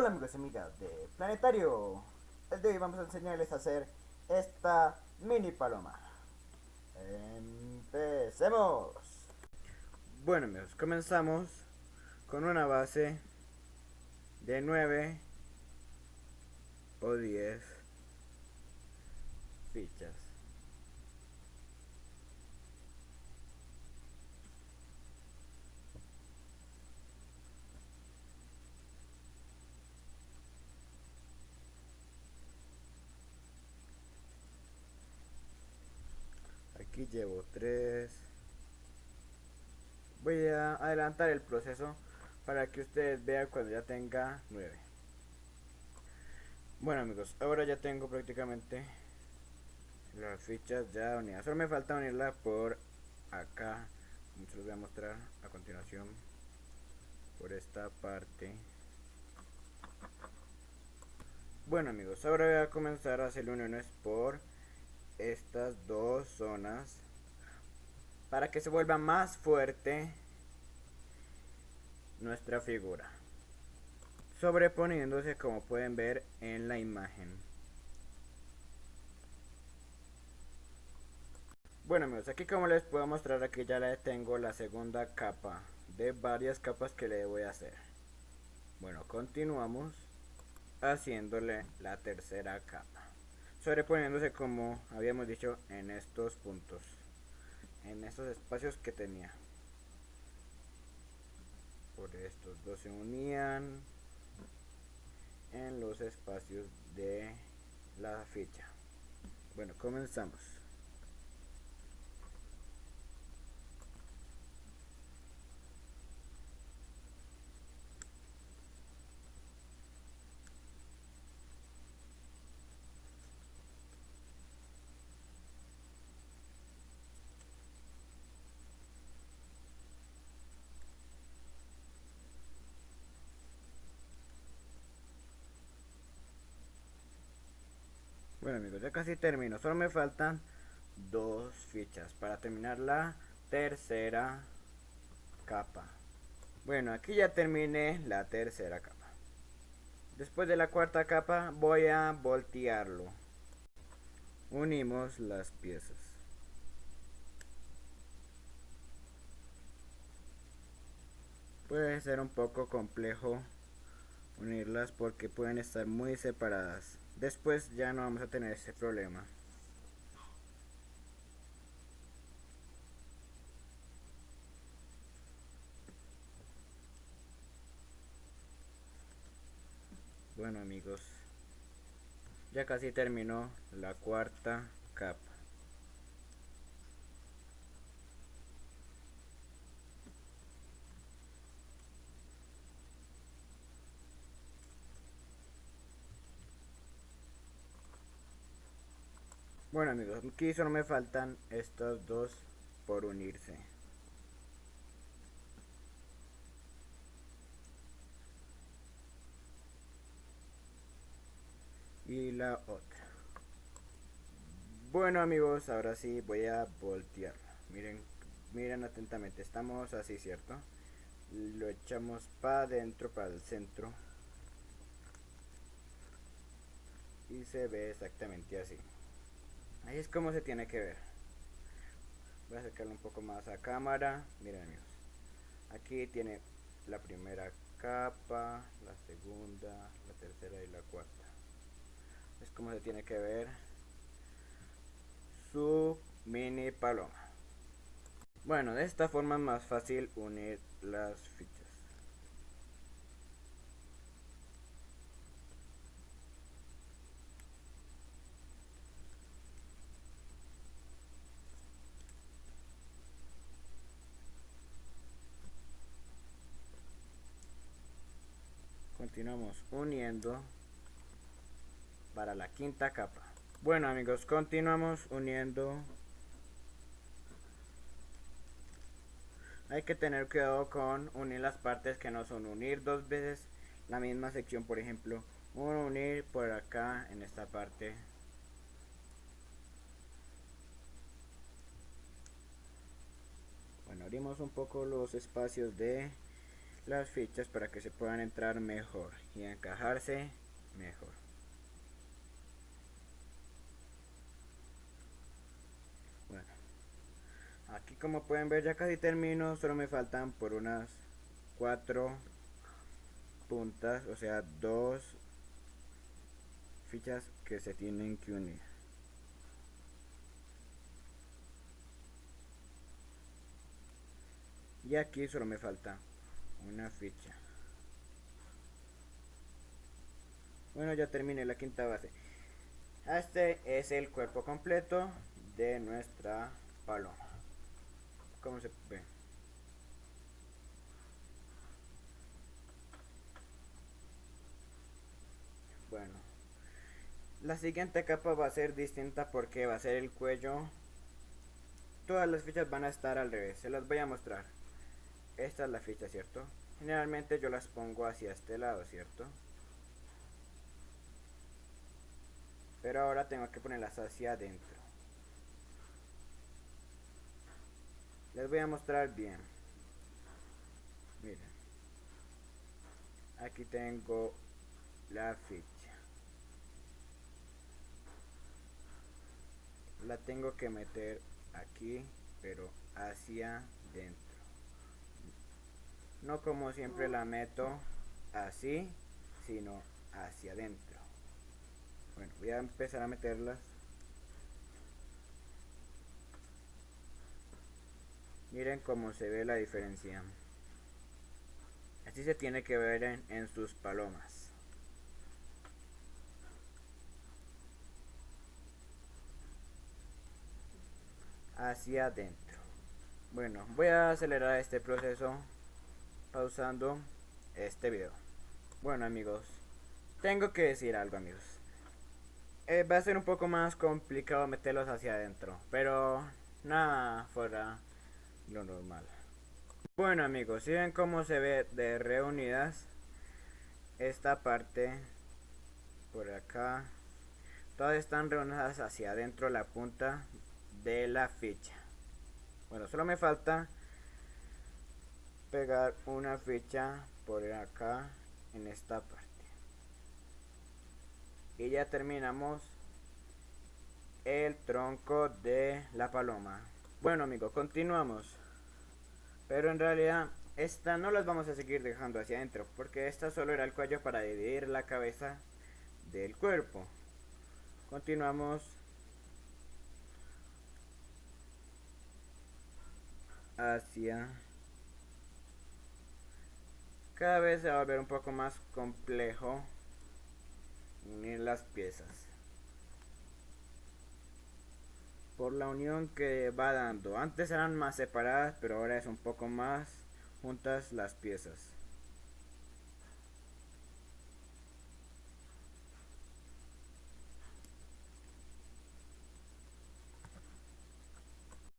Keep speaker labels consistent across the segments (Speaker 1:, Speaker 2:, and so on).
Speaker 1: Hola amigos y amigas de Planetario. El de hoy vamos a enseñarles a hacer esta mini paloma. Empecemos. Bueno amigos, comenzamos con una base de 9 o 10 fichas. Aquí llevo 3 voy a adelantar el proceso para que ustedes vean cuando ya tenga 9 bueno amigos ahora ya tengo prácticamente las fichas ya unidas. Solo me falta unirla por acá. Como se los voy a mostrar a continuación por esta parte. Bueno amigos ahora voy a comenzar a hacer uniones por estas dos zonas para que se vuelva más fuerte nuestra figura sobreponiéndose como pueden ver en la imagen. Bueno amigos aquí como les puedo mostrar aquí ya le tengo la segunda capa de varias capas que le voy a hacer. Bueno continuamos haciéndole la tercera capa sobreponiéndose como habíamos dicho en estos puntos en estos espacios que tenía. Por estos dos se unían en los espacios de la ficha. Bueno comenzamos Bueno amigos, ya casi termino. Solo me faltan dos fichas para terminar la tercera capa. Bueno, aquí ya terminé la tercera capa. Después de la cuarta capa voy a voltearlo. Unimos las piezas. Puede ser un poco complejo unirlas porque pueden estar muy separadas después ya no vamos a tener ese problema. Bueno amigos ya casi terminó la cuarta capa Bueno amigos, aquí solo me faltan estos dos por unirse. Y la otra. Bueno amigos, ahora sí voy a voltear. Miren, miren atentamente, estamos así, ¿cierto? Lo echamos para adentro, para el centro. Y se ve exactamente así. Ahí es como se tiene que ver. Voy a acercarlo un poco más a cámara. Miren amigos. Aquí tiene la primera capa, la segunda, la tercera y la cuarta. Es como se tiene que ver su mini paloma. Bueno, de esta forma es más fácil unir las fichas. Continuamos uniendo para la quinta capa. Bueno amigos continuamos uniendo. Hay que tener cuidado con unir las partes que no son unir dos veces. La misma sección por ejemplo uno unir por acá en esta parte. Bueno abrimos un poco los espacios de las fichas para que se puedan entrar mejor y encajarse mejor. Bueno, aquí como pueden ver ya casi termino, solo me faltan por unas cuatro puntas, o sea, dos fichas que se tienen que unir. Y aquí solo me falta una ficha. Bueno, ya terminé la quinta base. Este es el cuerpo completo de nuestra paloma. ¿Cómo se ve? Bueno, la siguiente capa va a ser distinta porque va a ser el cuello. Todas las fichas van a estar al revés, se las voy a mostrar esta es la ficha, ¿cierto? Generalmente yo las pongo hacia este lado, ¿cierto? Pero ahora tengo que ponerlas hacia adentro. Les voy a mostrar bien. Miren. Aquí tengo la ficha. La tengo que meter aquí, pero hacia dentro no como siempre la meto así sino hacia adentro. Bueno voy a empezar a meterlas. Miren cómo se ve la diferencia. Así se tiene que ver en, en sus palomas. Hacia adentro. Bueno voy a acelerar este proceso pausando este video. Bueno amigos, tengo que decir algo amigos. Eh, va a ser un poco más complicado meterlos hacia adentro, pero nada fuera lo normal. Bueno amigos, si ven cómo se ve de reunidas esta parte por acá, todas están reunidas hacia adentro la punta de la ficha. Bueno, solo me falta pegar una ficha por acá en esta parte. Y ya terminamos el tronco de la paloma. Bueno amigos continuamos. Pero en realidad esta no las vamos a seguir dejando hacia adentro porque esta solo era el cuello para dividir la cabeza del cuerpo. Continuamos. Hacia cada vez se va a ver un poco más complejo unir las piezas. Por la unión que va dando. Antes eran más separadas, pero ahora es un poco más juntas las piezas.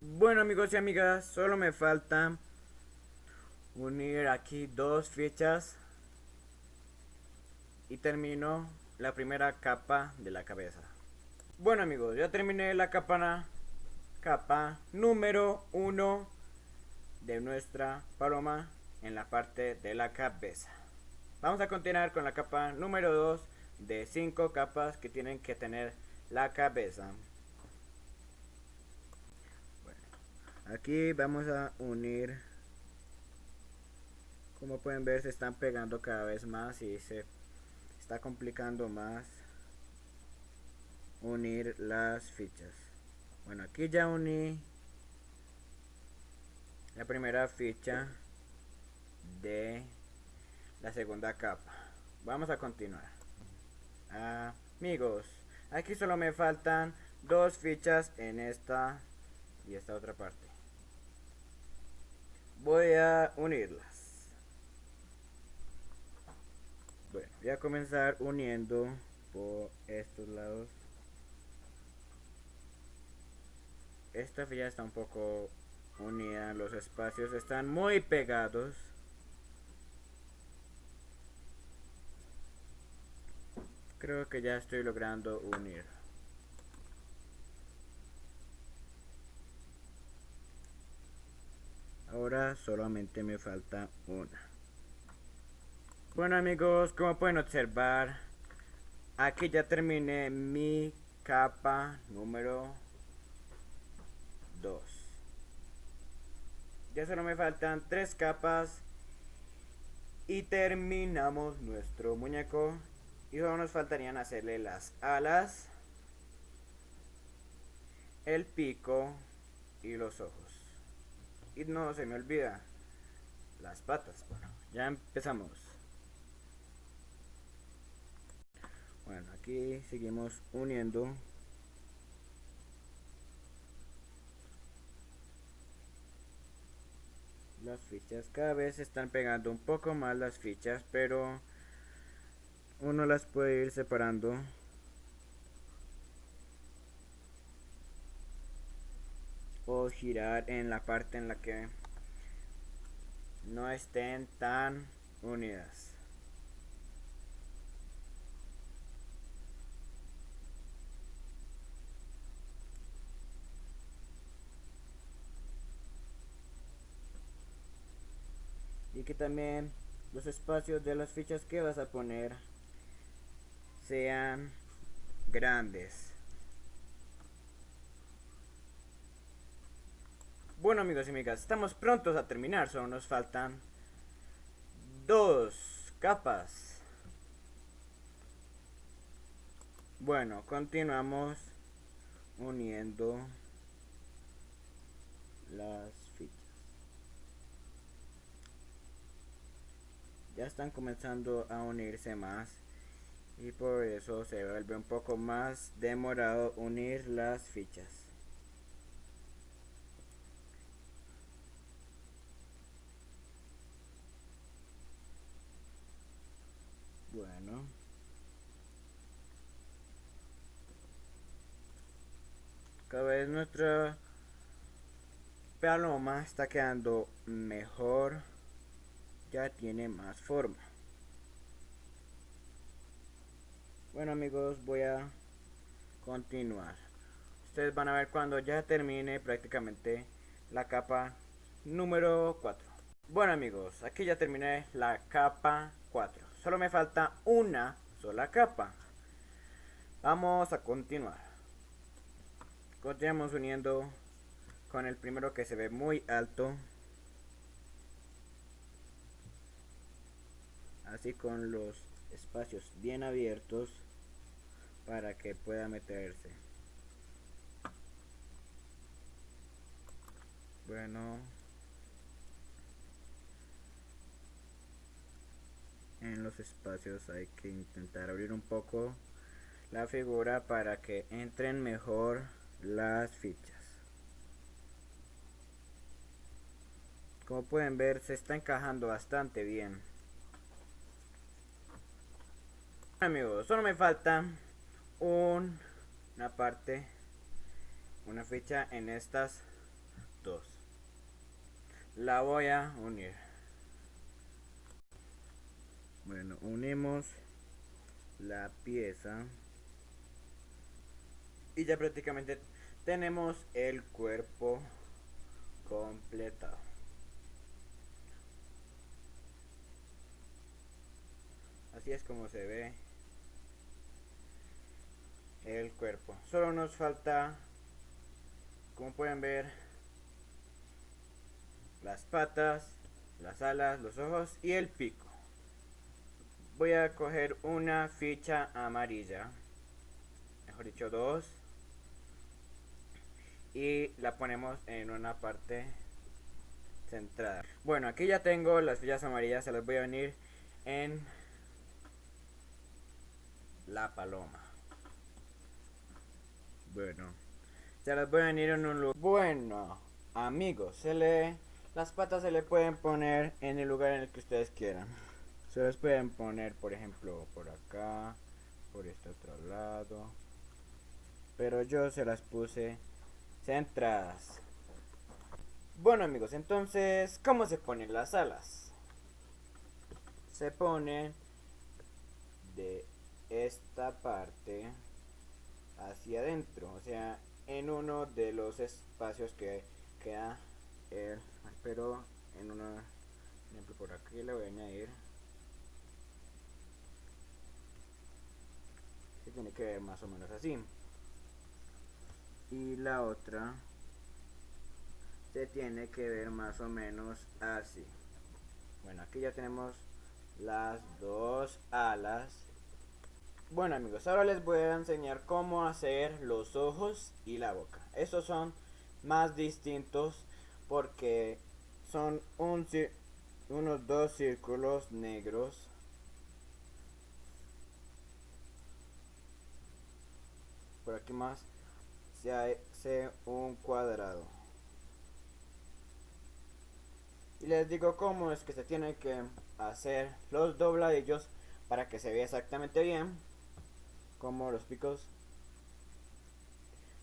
Speaker 1: Bueno amigos y amigas, solo me faltan unir aquí dos fichas y termino la primera capa de la cabeza. Bueno amigos ya terminé la capa capa número uno de nuestra paloma en la parte de la cabeza. Vamos a continuar con la capa número 2 de cinco capas que tienen que tener la cabeza. Aquí vamos a unir como pueden ver se están pegando cada vez más y se está complicando más unir las fichas. Bueno aquí ya uní la primera ficha de la segunda capa. Vamos a continuar. Amigos aquí solo me faltan dos fichas en esta y esta otra parte. Voy a unirlas bueno voy a comenzar uniendo por estos lados. Esta fila está un poco unida los espacios están muy pegados. Creo que ya estoy logrando unir. Ahora solamente me falta una Bueno amigos, como pueden observar, aquí ya terminé mi capa número 2. Ya solo me faltan tres capas y terminamos nuestro muñeco. Y solo nos faltarían hacerle las alas, el pico y los ojos. Y no se me olvida las patas. Bueno, ya empezamos. Bueno, aquí seguimos uniendo las fichas. Cada vez están pegando un poco más las fichas, pero uno las puede ir separando. O girar en la parte en la que no estén tan unidas. Y que también los espacios de las fichas que vas a poner sean grandes. Bueno amigos y amigas estamos prontos a terminar solo nos faltan dos capas. Bueno continuamos uniendo las ya están comenzando a unirse más. Y por eso se vuelve un poco más demorado unir las fichas. Bueno. Cada vez nuestra paloma está quedando mejor ya tiene más forma. Bueno amigos voy a continuar. Ustedes van a ver cuando ya termine prácticamente la capa número 4 bueno amigos aquí ya terminé la capa 4 solo me falta una sola capa. Vamos a continuar. Continuamos uniendo con el primero que se ve muy alto así con los espacios bien abiertos para que pueda meterse. Bueno. En los espacios hay que intentar abrir un poco la figura para que entren mejor las fichas. Como pueden ver se está encajando bastante bien amigos solo me falta una parte una ficha en estas dos. La voy a unir. Bueno unimos la pieza. Y ya prácticamente tenemos el cuerpo completado. Así es como se ve el cuerpo. Solo nos falta, como pueden ver, las patas, las alas, los ojos y el pico. Voy a coger una ficha amarilla, mejor dicho dos, y la ponemos en una parte centrada. Bueno, aquí ya tengo las fichas amarillas, se las voy a venir en la paloma. Bueno, se las a venir en un lugar. Bueno, amigos, se le las patas se le pueden poner en el lugar en el que ustedes quieran. Se las pueden poner, por ejemplo, por acá, por este otro lado. Pero yo se las puse centradas. Bueno amigos, entonces, ¿cómo se ponen las alas? Se ponen de esta parte hacia adentro, o sea, en uno de los espacios que queda el pero en una ejemplo por aquí le voy a añadir. Que tiene que ver más o menos así. Y la otra se tiene que ver más o menos así. Bueno aquí ya tenemos las dos alas bueno amigos ahora les voy a enseñar cómo hacer los ojos y la boca. Estos son más distintos porque son un, unos dos círculos negros. Por aquí más se hace un cuadrado. Y les digo cómo es que se tiene que hacer los dobladillos para que se vea exactamente bien como los picos.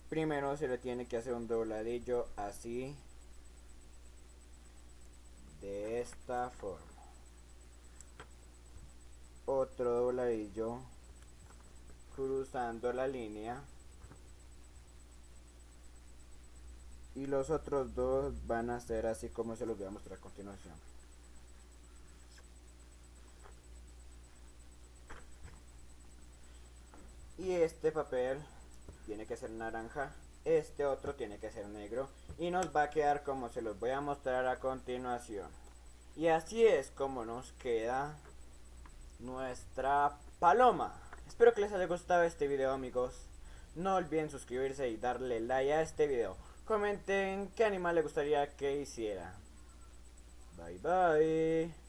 Speaker 1: Primero se le tiene que hacer un dobladillo así de esta forma. Otro dobladillo cruzando la línea. Y los otros dos van a ser así como se los voy a mostrar a continuación y este papel tiene que ser naranja este otro tiene que ser negro y nos va a quedar como se los voy a mostrar a continuación y así es como nos queda nuestra paloma espero que les haya gustado este video amigos no olviden suscribirse y darle like a este video Comenten qué animal le gustaría que hiciera. Bye bye.